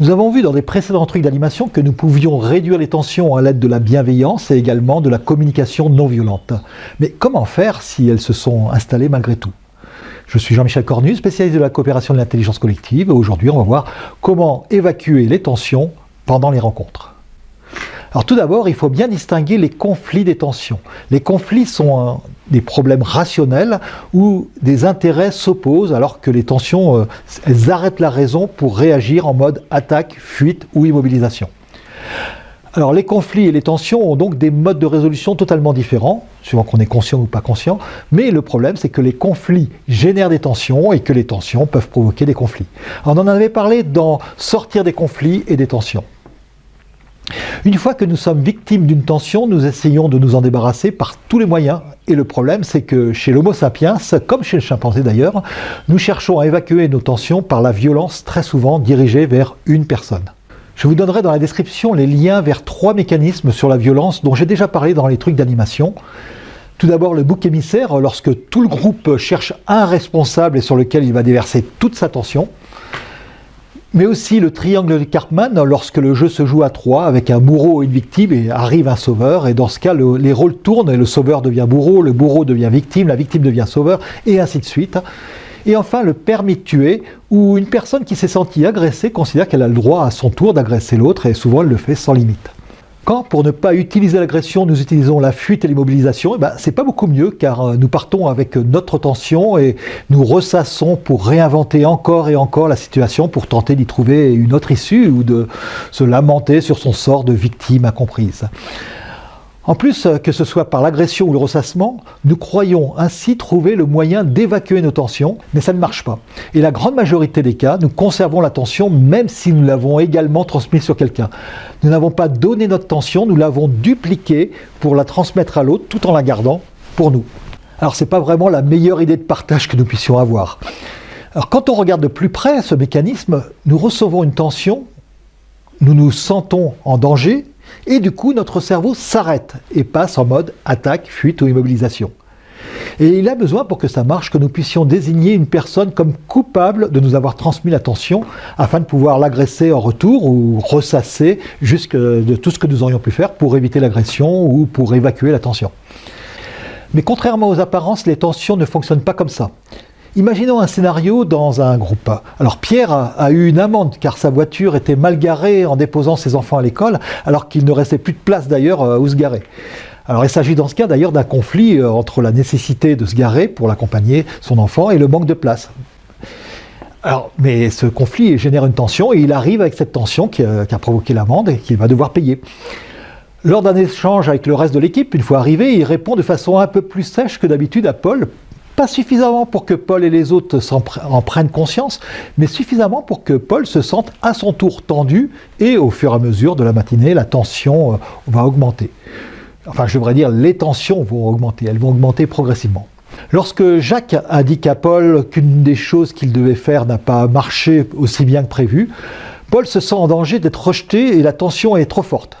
Nous avons vu dans des précédents trucs d'animation que nous pouvions réduire les tensions à l'aide de la bienveillance et également de la communication non violente. Mais comment faire si elles se sont installées malgré tout? Je suis Jean-Michel Cornu, spécialiste de la coopération de l'intelligence collective. Aujourd'hui, on va voir comment évacuer les tensions pendant les rencontres. Alors tout d'abord, il faut bien distinguer les conflits des tensions. Les conflits sont des problèmes rationnels où des intérêts s'opposent alors que les tensions, euh, arrêtent la raison pour réagir en mode attaque, fuite ou immobilisation. Alors les conflits et les tensions ont donc des modes de résolution totalement différents, suivant qu'on est conscient ou pas conscient, mais le problème c'est que les conflits génèrent des tensions et que les tensions peuvent provoquer des conflits. on en avait parlé dans Sortir des conflits et des tensions. Une fois que nous sommes victimes d'une tension, nous essayons de nous en débarrasser par tous les moyens. Et le problème, c'est que chez l'homo sapiens, comme chez le chimpanzé d'ailleurs, nous cherchons à évacuer nos tensions par la violence très souvent dirigée vers une personne. Je vous donnerai dans la description les liens vers trois mécanismes sur la violence dont j'ai déjà parlé dans les trucs d'animation. Tout d'abord le bouc émissaire, lorsque tout le groupe cherche un responsable et sur lequel il va déverser toute sa tension mais aussi le triangle de Cartman lorsque le jeu se joue à trois avec un bourreau et une victime et arrive un sauveur et dans ce cas les rôles tournent et le sauveur devient bourreau, le bourreau devient victime, la victime devient sauveur et ainsi de suite. Et enfin le permis de tuer où une personne qui s'est sentie agressée considère qu'elle a le droit à son tour d'agresser l'autre et souvent elle le fait sans limite. Quand, pour ne pas utiliser l'agression, nous utilisons la fuite et l'immobilisation, eh ben, c'est pas beaucoup mieux car euh, nous partons avec notre tension et nous ressassons pour réinventer encore et encore la situation pour tenter d'y trouver une autre issue ou de se lamenter sur son sort de victime incomprise. En plus, euh, que ce soit par l'agression ou le ressassement, nous croyons ainsi trouver le moyen d'évacuer nos tensions, mais ça ne marche pas. Et la grande majorité des cas, nous conservons la tension même si nous l'avons également transmise sur quelqu'un. Nous n'avons pas donné notre tension, nous l'avons dupliquée pour la transmettre à l'autre tout en la gardant pour nous. Alors c'est pas vraiment la meilleure idée de partage que nous puissions avoir. Alors quand on regarde de plus près ce mécanisme, nous recevons une tension, nous nous sentons en danger, et du coup, notre cerveau s'arrête et passe en mode attaque, fuite ou immobilisation. Et il a besoin pour que ça marche que nous puissions désigner une personne comme coupable de nous avoir transmis la tension afin de pouvoir l'agresser en retour ou ressasser jusque de tout ce que nous aurions pu faire pour éviter l'agression ou pour évacuer la tension. Mais contrairement aux apparences, les tensions ne fonctionnent pas comme ça. Imaginons un scénario dans un groupe. Alors Pierre a, eu une amende car sa voiture était mal garée en déposant ses enfants à l'école alors qu'il ne restait plus de place d'ailleurs euh, où se garer. Alors il s'agit dans ce cas d'ailleurs d'un conflit euh, entre la nécessité de se garer pour l'accompagner son enfant et le manque de place. Alors, mais ce conflit génère une tension et il arrive avec cette tension qui a, qui a provoqué l'amende et qu'il va devoir payer. Lors d'un échange avec le reste de l'équipe, une fois arrivé, il répond de façon un peu plus sèche que d'habitude à Paul pas suffisamment pour que Paul et les autres en prennent conscience, mais suffisamment pour que Paul se sente à son tour tendu et au fur et à mesure de la matinée, la tension euh, va augmenter. Enfin, je devrais dire, les tensions vont augmenter, elles vont augmenter progressivement. Lorsque Jacques dit à Paul qu'une des choses qu'il devait faire n'a pas marché aussi bien que prévu, Paul se sent en danger d'être rejeté et la tension est trop forte.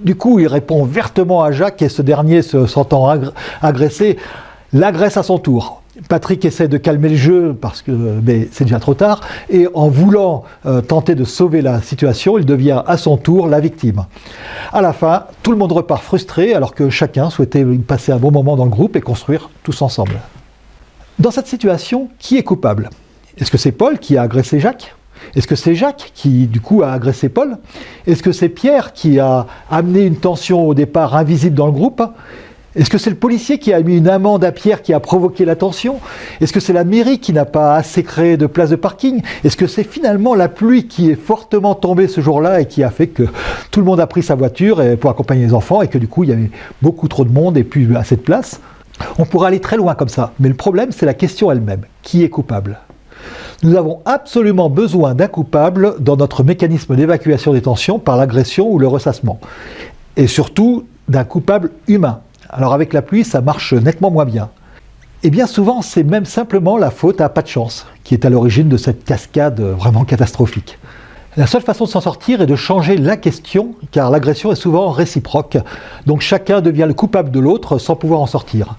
Du coup, il répond vertement à Jacques et ce dernier se sentant agressé l'agresse à son tour. Patrick essaie de calmer le jeu parce que c'est déjà trop tard et en voulant euh, tenter de sauver la situation, il devient à son tour la victime. À la fin, tout le monde repart frustré alors que chacun souhaitait passer un bon moment dans le groupe et construire tous ensemble. Dans cette situation, qui est coupable? Est-ce que c'est Paul qui a agressé Jacques? Est-ce que c'est Jacques qui, du coup, a agressé Paul? Est-ce que c'est Pierre qui a amené une tension au départ invisible dans le groupe? Est-ce que c'est le policier qui a mis une amende à Pierre qui a provoqué la tension? Est-ce que c'est la mairie qui n'a pas assez créé de places de parking? Est-ce que c'est finalement la pluie qui est fortement tombée ce jour-là et qui a fait que tout le monde a pris sa voiture pour accompagner les enfants et que du coup il y avait beaucoup trop de monde et plus assez de place? On pourrait aller très loin comme ça, mais le problème c'est la question elle-même. Qui est coupable? Nous avons absolument besoin d'un coupable dans notre mécanisme d'évacuation des tensions par l'agression ou le ressassement. Et surtout d'un coupable humain. Alors avec la pluie, ça marche nettement moins bien. Et bien souvent, c'est même simplement la faute à pas de chance qui est à l'origine de cette cascade vraiment catastrophique. La seule façon de s'en sortir est de changer la question, car l'agression est souvent réciproque, donc chacun devient le coupable de l'autre sans pouvoir en sortir.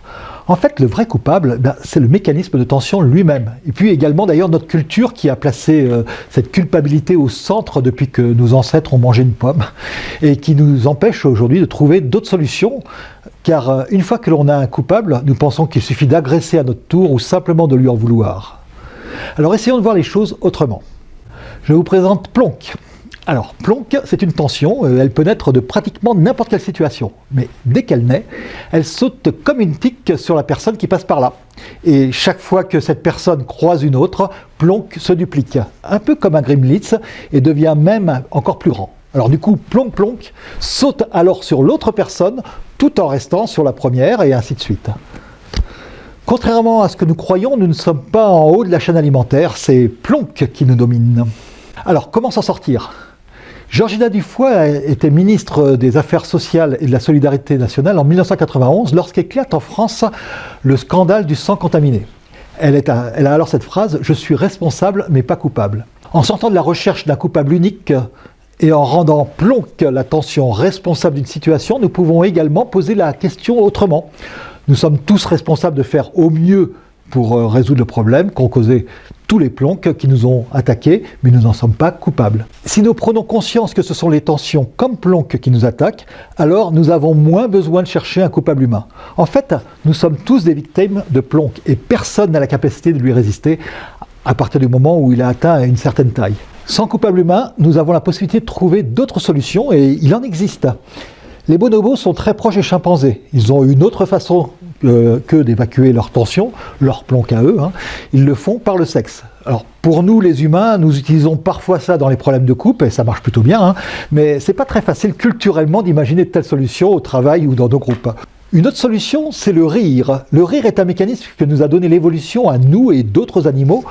En fait, le vrai coupable, ben, c'est le mécanisme de tension lui-même. Et puis également d'ailleurs notre culture qui a placé euh, cette culpabilité au centre depuis que nos ancêtres ont mangé une pomme et qui nous empêche aujourd'hui de trouver d'autres solutions. Car euh, une fois que l'on a un coupable, nous pensons qu'il suffit d'agresser à notre tour ou simplement de lui en vouloir. Alors essayons de voir les choses autrement. Je vous présente Plonk. Alors, Plonk, c'est une tension, euh, elle peut naître de pratiquement n'importe quelle situation. Mais dès qu'elle naît, elle saute comme une tique sur la personne qui passe par là. Et chaque fois que cette personne croise une autre, Plonk se duplique, un peu comme un Grimlitz, et devient même encore plus grand. Alors du coup, Plonk Plonk saute alors sur l'autre personne, tout en restant sur la première, et ainsi de suite. Contrairement à ce que nous croyons, nous ne sommes pas en haut de la chaîne alimentaire, c'est Plonk qui nous domine. Alors, comment s'en sortir? Georgina Dufoy était ministre des Affaires sociales et de la Solidarité nationale en 1991 lorsqu'éclate en France le scandale du sang contaminé. Elle, a, alors cette phrase « Je suis responsable mais pas coupable ». En sortant de la recherche d'un coupable unique et en rendant plonque l'attention responsable d'une situation, nous pouvons également poser la question autrement. Nous sommes tous responsables de faire au mieux pour euh, résoudre le problème qu'ont causé tous les plonks qui nous ont attaqués, mais nous n'en sommes pas coupables. Si nous prenons conscience que ce sont les tensions comme plonks qui nous attaquent, alors nous avons moins besoin de chercher un coupable humain. En fait, nous sommes tous des victimes de plonk et personne n'a la capacité de lui résister à partir du moment où il a atteint une certaine taille. Sans coupable humain, nous avons la possibilité de trouver d'autres solutions et il en existe. Les bonobos sont très proches des chimpanzés. Ils ont une autre façon euh, que d'évacuer leur tension, leur plomb à eux, hein. ils le font par le sexe. Alors pour nous les humains, nous utilisons parfois ça dans les problèmes de couple et ça marche plutôt bien, hein, mais c'est pas très facile culturellement d'imaginer de telles solutions au travail ou dans nos groupes. Une autre solution, c'est le rire. Le rire est un mécanisme que nous a donné l'évolution à nous et d'autres animaux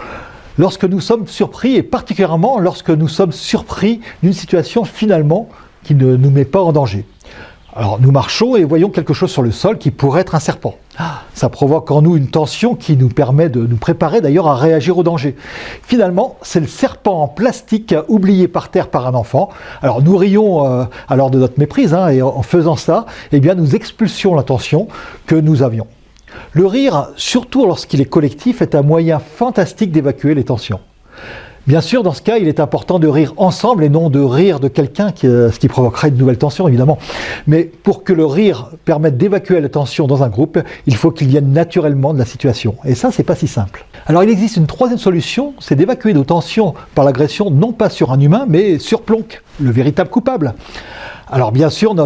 lorsque nous sommes surpris, et particulièrement lorsque nous sommes surpris d'une situation finalement qui ne nous met pas en danger. Alors nous marchons et voyons quelque chose sur le sol qui pourrait être un serpent. Ah. Ça provoque en nous une tension qui nous permet de nous préparer d'ailleurs à réagir au danger. Finalement, c'est le serpent en plastique oublié par terre par un enfant. Alors nous rions euh, alors de notre méprise hein, et en faisant ça, eh bien nous expulsions la tension que nous avions. Le rire, surtout lorsqu'il est collectif, est un moyen fantastique d'évacuer les tensions. Bien sûr, dans ce cas, il est important de rire ensemble et non de rire de quelqu'un, euh, ce qui provoquerait de nouvelles tensions, évidemment. Mais pour que le rire permette d'évacuer la tension dans un groupe, il faut qu'il vienne naturellement de la situation. Et ça, c'est pas si simple. Alors, il existe une troisième solution, c'est d'évacuer nos tensions par l'agression, non pas sur un humain, mais sur Plonk, le véritable coupable. Alors bien sûr,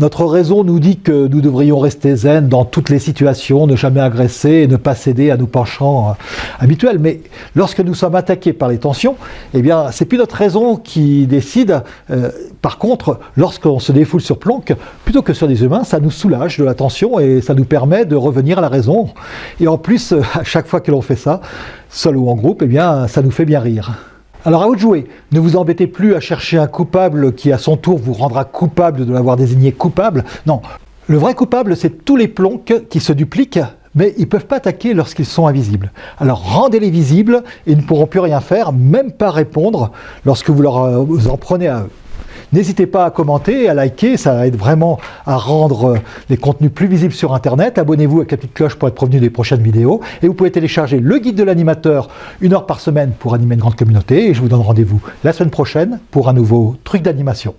notre raison nous dit que nous devrions rester zen dans toutes les situations, ne jamais agresser et ne pas céder à nos penchants euh, habituels. Mais lorsque nous sommes attaqués par les tensions, eh bien, c'est plus notre raison qui décide. Euh, par contre, lorsqu'on se défoule sur Planck, plutôt que sur des humains, ça nous soulage de la tension et ça nous permet de revenir à la raison. Et en plus, à chaque fois que l'on fait ça, seul ou en groupe, eh bien, ça nous fait bien rire. Alors à vous de jouer, ne vous embêtez plus à chercher un coupable qui à son tour vous rendra coupable de l'avoir désigné coupable. Non, le vrai coupable c'est tous les plombs qui se dupliquent mais ils ne peuvent pas attaquer lorsqu'ils sont invisibles. Alors rendez-les visibles et ils ne pourront plus rien faire, même pas répondre lorsque vous, leur, euh, en prenez à eux. N'hésitez pas à commenter, à liker, ça aide vraiment à rendre euh, les contenus plus visibles sur Internet. Abonnez-vous à la petite cloche pour être prévenu des prochaines vidéos. Et vous pouvez télécharger le guide de l'animateur, une heure par semaine pour animer une grande communauté. Et je vous donne rendez-vous la semaine prochaine pour un nouveau truc d'animation.